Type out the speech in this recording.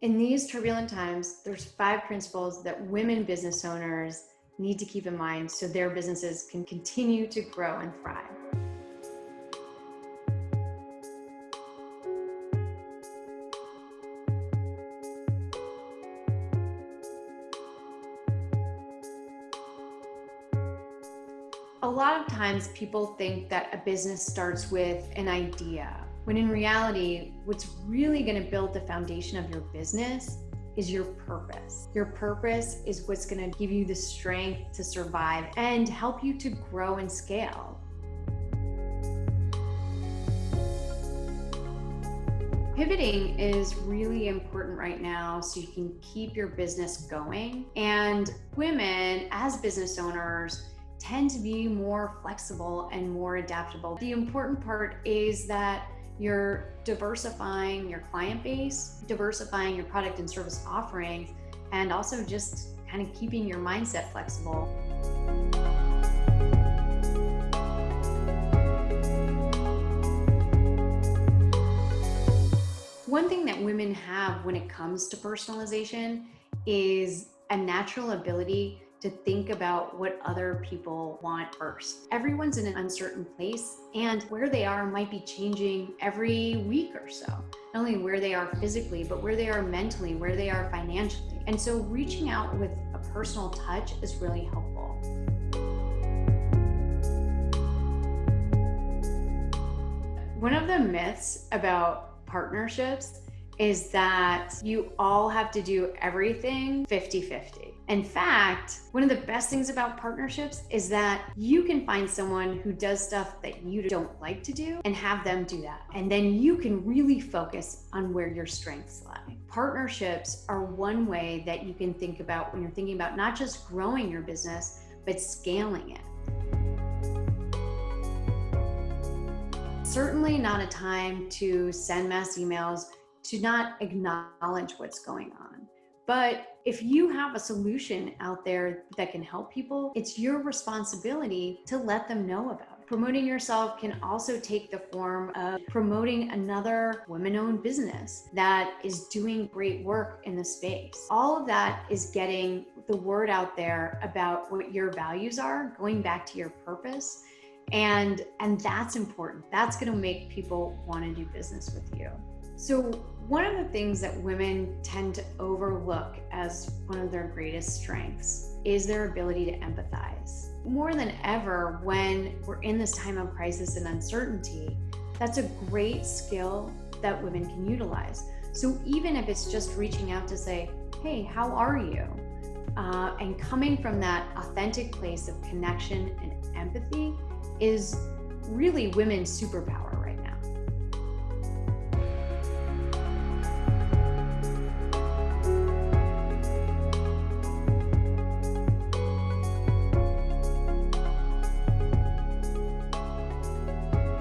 In these turbulent times, there's five principles that women business owners need to keep in mind so their businesses can continue to grow and thrive. A lot of times people think that a business starts with an idea when in reality, what's really going to build the foundation of your business is your purpose. Your purpose is what's going to give you the strength to survive and help you to grow and scale. Pivoting is really important right now so you can keep your business going. And women, as business owners, tend to be more flexible and more adaptable. The important part is that you're diversifying your client base, diversifying your product and service offerings, and also just kind of keeping your mindset flexible. One thing that women have when it comes to personalization is a natural ability to think about what other people want first. Everyone's in an uncertain place and where they are might be changing every week or so. Not only where they are physically, but where they are mentally, where they are financially. And so reaching out with a personal touch is really helpful. One of the myths about partnerships is that you all have to do everything 50-50. In fact, one of the best things about partnerships is that you can find someone who does stuff that you don't like to do and have them do that. And then you can really focus on where your strengths lie. Partnerships are one way that you can think about when you're thinking about not just growing your business, but scaling it. Certainly not a time to send mass emails to not acknowledge what's going on. But if you have a solution out there that can help people, it's your responsibility to let them know about it. Promoting yourself can also take the form of promoting another women-owned business that is doing great work in the space. All of that is getting the word out there about what your values are, going back to your purpose, and and that's important that's going to make people want to do business with you so one of the things that women tend to overlook as one of their greatest strengths is their ability to empathize. More than ever when we're in this time of crisis and uncertainty that's a great skill that women can utilize. So even if it's just reaching out to say hey how are you? Uh, and coming from that authentic place of connection and empathy is really women's superpower.